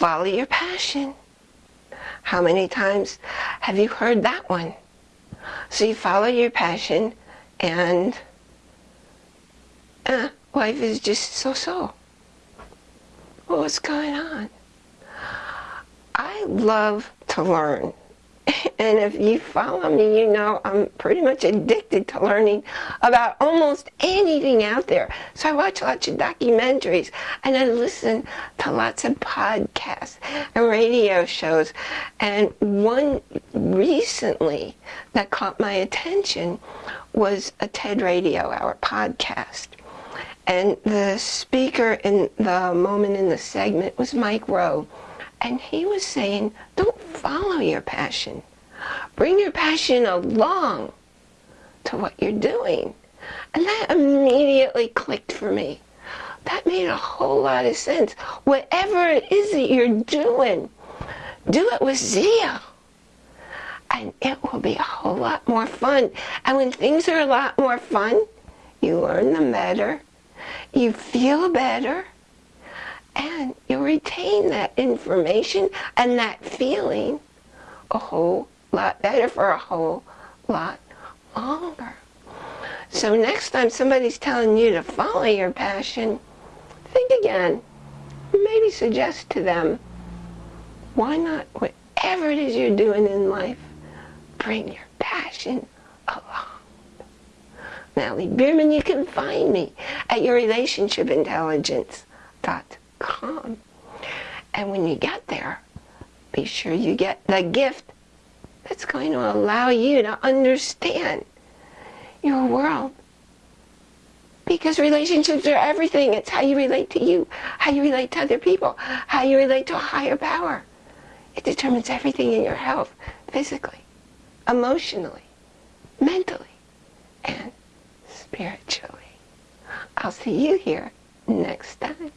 follow your passion. How many times have you heard that one? So you follow your passion and uh, life is just so-so. What's going on? I love to learn. And if you follow me, you know I'm pretty much addicted to learning about almost anything out there. So I watch lots of documentaries and I listen to lots of podcasts and radio shows. And one recently that caught my attention was a TED Radio Hour podcast. And the speaker in the moment in the segment was Mike Rowe. And he was saying, don't follow your passion. Bring your passion along to what you're doing. And that immediately clicked for me. That made a whole lot of sense. Whatever it is that you're doing, do it with zeal. And it will be a whole lot more fun. And when things are a lot more fun, you learn them better, you feel better, and you retain that information and that feeling a whole lot better for a whole lot longer. So next time somebody's telling you to follow your passion, think again. Maybe suggest to them, why not, whatever it is you're doing in life, bring your passion along. Natalie Bierman, you can find me at yourrelationshipintelligence.com. And when you get there, be sure you get the gift that's going to allow you to understand your world. Because relationships are everything. It's how you relate to you, how you relate to other people, how you relate to a higher power. It determines everything in your health, physically, emotionally, mentally, and spiritually. I'll see you here next time.